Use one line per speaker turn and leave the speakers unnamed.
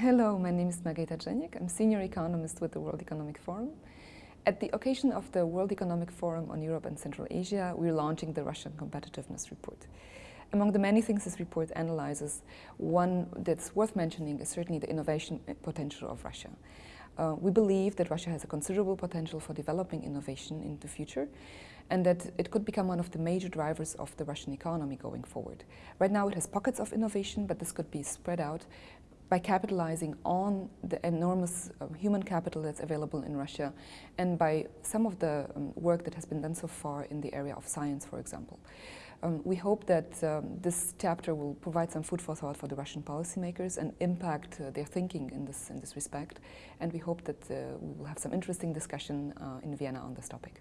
Hello, my name is Margareta Drzeniek. I'm senior economist with the World Economic Forum. At the occasion of the World Economic Forum on Europe and Central Asia, we're launching the Russian Competitiveness Report. Among the many things this report analyzes, one that's worth mentioning is certainly the innovation potential of Russia. Uh, we believe that Russia has a considerable potential for developing innovation in the future and that it could become one of the major drivers of the Russian economy going forward. Right now it has pockets of innovation, but this could be spread out by capitalizing on the enormous uh, human capital that's available in Russia and by some of the um, work that has been done so far in the area of science, for example. Um, we hope that um, this chapter will provide some food for thought for the Russian policymakers and impact uh, their thinking in this, in this respect. And we hope that uh, we will have some interesting discussion uh, in Vienna on this topic.